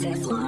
Texas.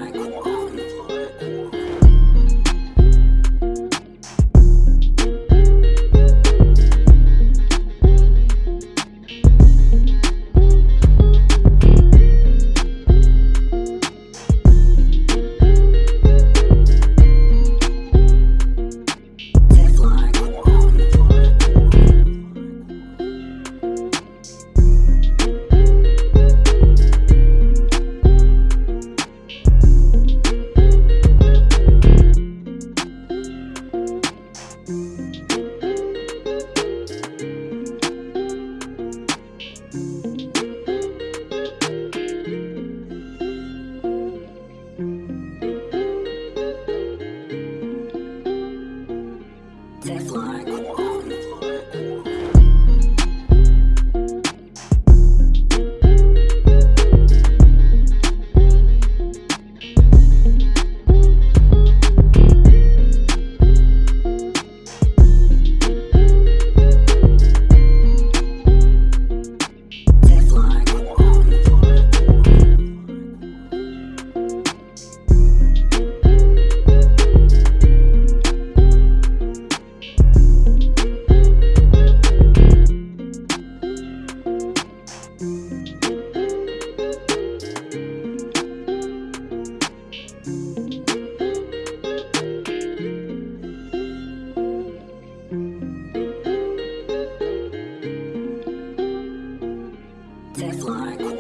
Clark.